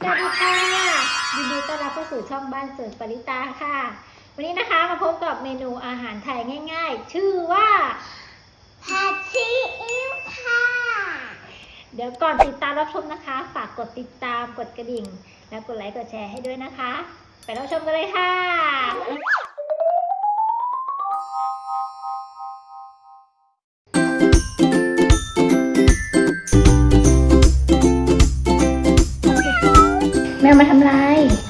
สวัสดีค่ะยินดีต้อนรับเข้าสู่ช่องบ้านสิร์ฟปริตาค่ะ วันนี้นะคะมาพบกับเมนูอาหารไทยง่าย ๆ ชื่อว่าผัดซีอิ๊วค่ะ เดี๋ยวก่อนติดตามรับชมนะคะ ฝากกดติดตามกดกระดิ่ง แล้วกดไลค์กดแชร์ให้ด้วยนะคะ ไปรับชมกันเลยค่ะ แมวมาทำไรน้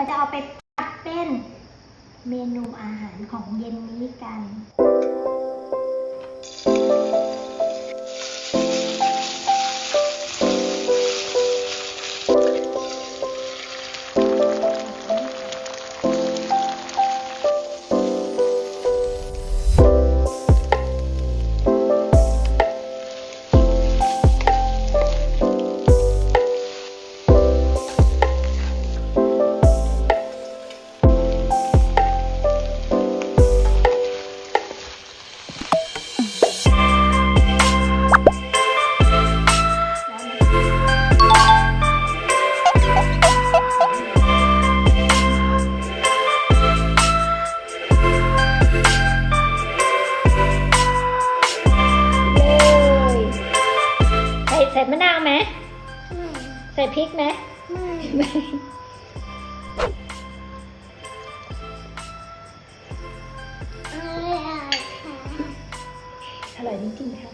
เราจะเอาไปผัดเป็นเมนูอาหารของเย็นนี้กัน พริกไหมไม่อร่อยค่ะอร่อยจริงๆค่ะ